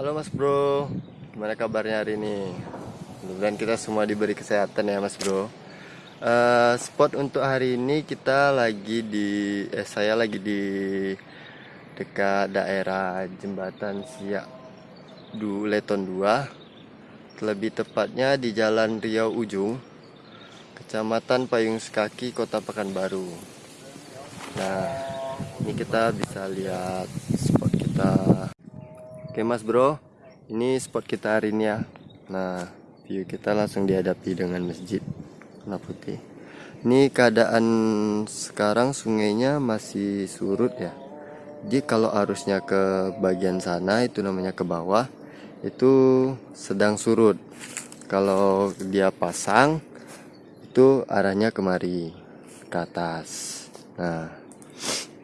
Halo Mas Bro, gimana kabarnya hari ini? Mudah-mudahan kita semua diberi kesehatan ya Mas Bro. Uh, spot untuk hari ini kita lagi di, eh saya lagi di dekat daerah jembatan Siak du Leton 2 Lebih tepatnya di Jalan Riau Ujung, Kecamatan Payung Sekaki, Kota Pekanbaru. Nah, ini kita bisa lihat spot kita Oke mas bro. Ini spot kita hari ini ya. Nah view kita langsung dihadapi dengan masjid Warna putih. Ini keadaan sekarang sungainya masih surut ya. Jadi kalau arusnya ke bagian sana itu namanya ke bawah Itu sedang surut. Kalau dia pasang Itu arahnya kemari Ke atas. Nah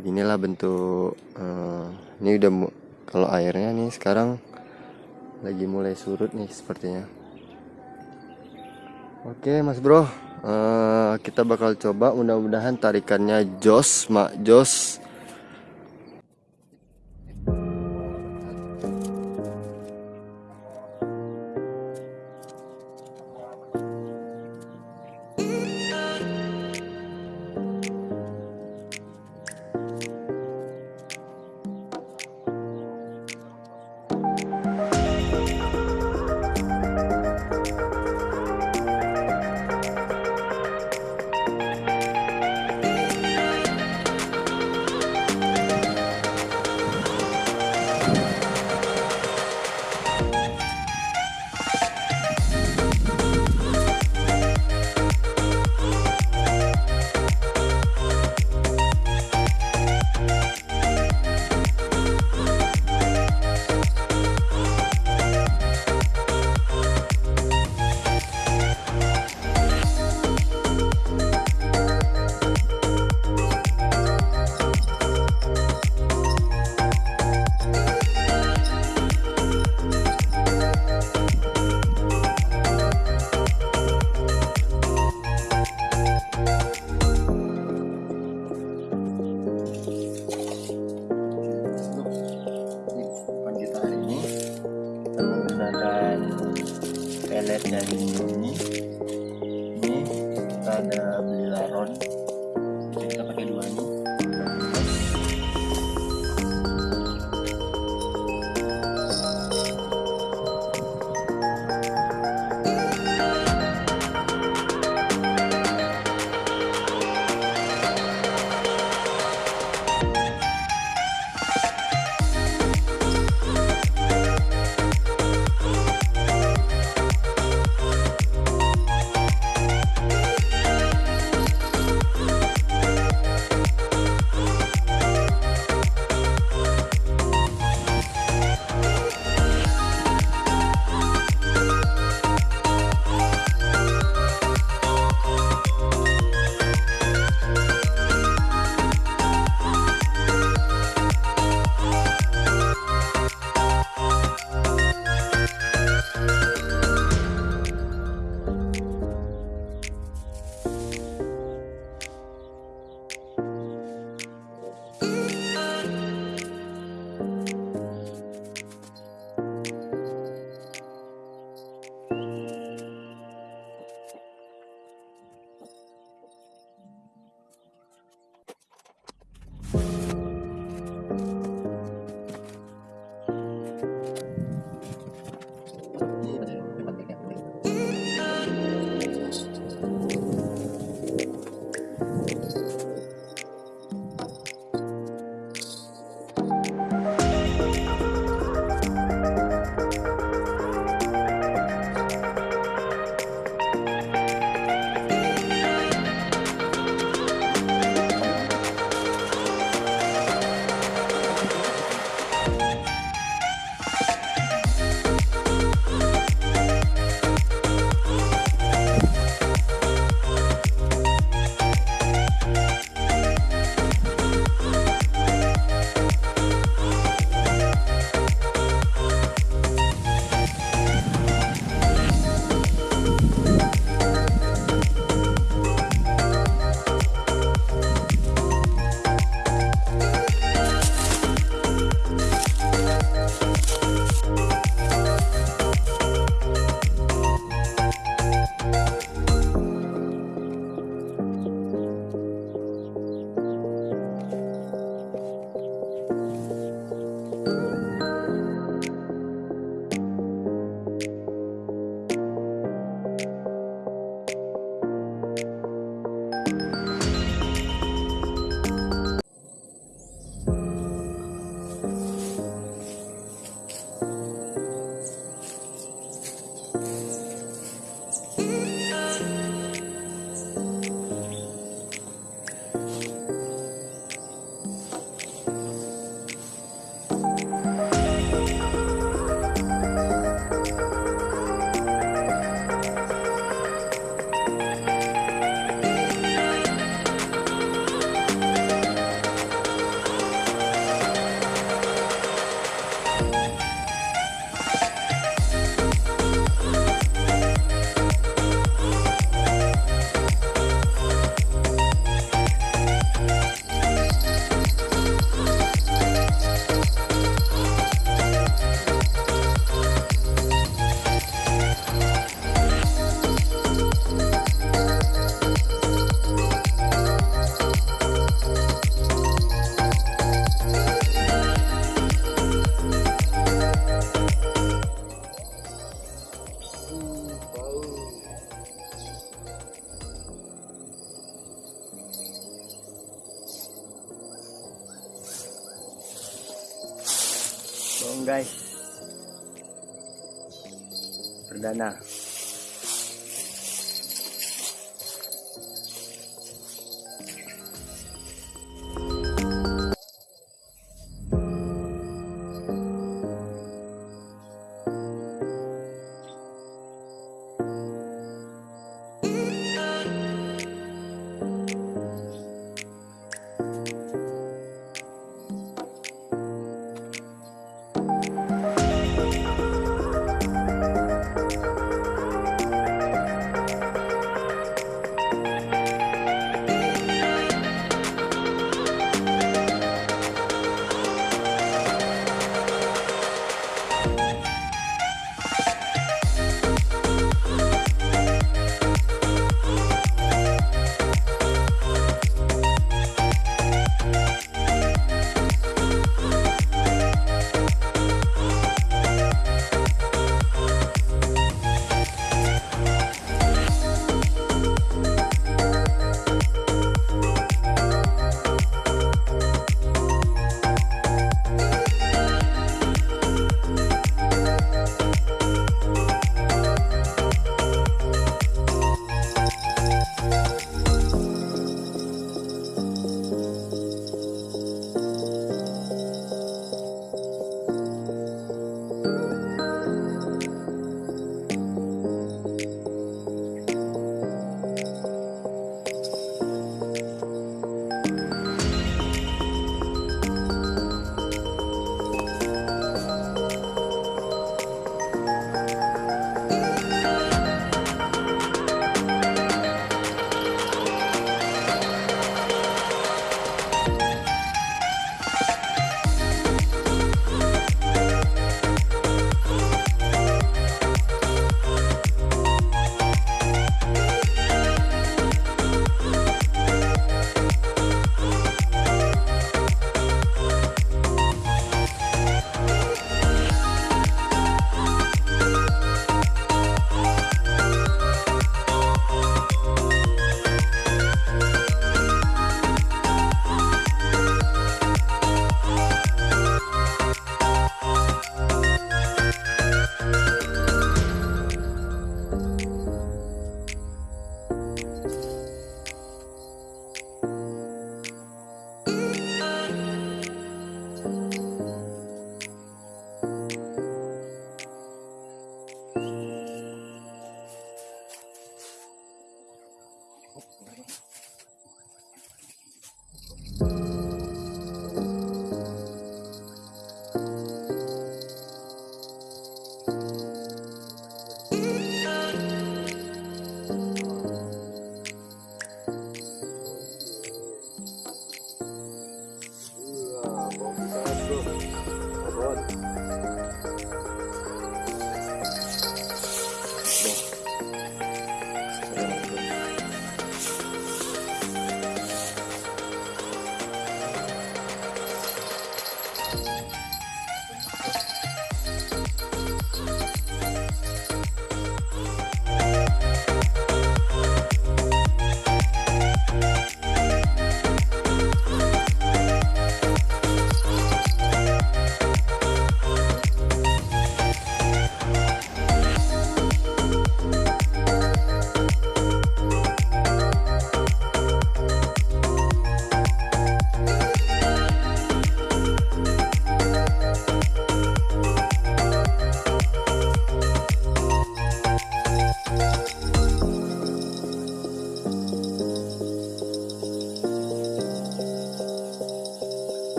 Inilah bentuk uh, Ini udah kalau airnya nih sekarang lagi mulai surut nih sepertinya. Oke mas bro. Uh, kita bakal coba. Mudah-mudahan tarikannya jos mak jos pelet dari ini